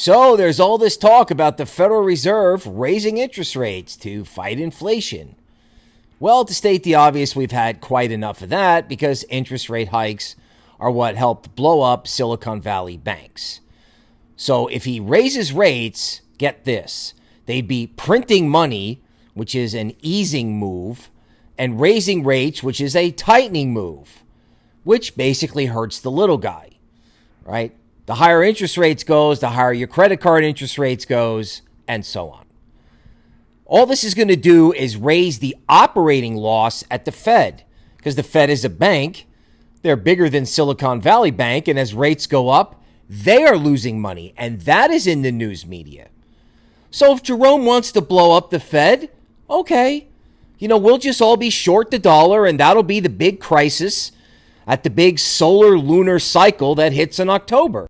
So there's all this talk about the Federal Reserve raising interest rates to fight inflation. Well, to state the obvious, we've had quite enough of that because interest rate hikes are what helped blow up Silicon Valley banks. So if he raises rates, get this, they'd be printing money, which is an easing move, and raising rates, which is a tightening move, which basically hurts the little guy, right? The higher interest rates goes, the higher your credit card interest rates goes, and so on. All this is going to do is raise the operating loss at the Fed because the Fed is a bank. They're bigger than Silicon Valley Bank. And as rates go up, they are losing money. And that is in the news media. So if Jerome wants to blow up the Fed, okay. You know, we'll just all be short the dollar and that'll be the big crisis at the big solar lunar cycle that hits in October.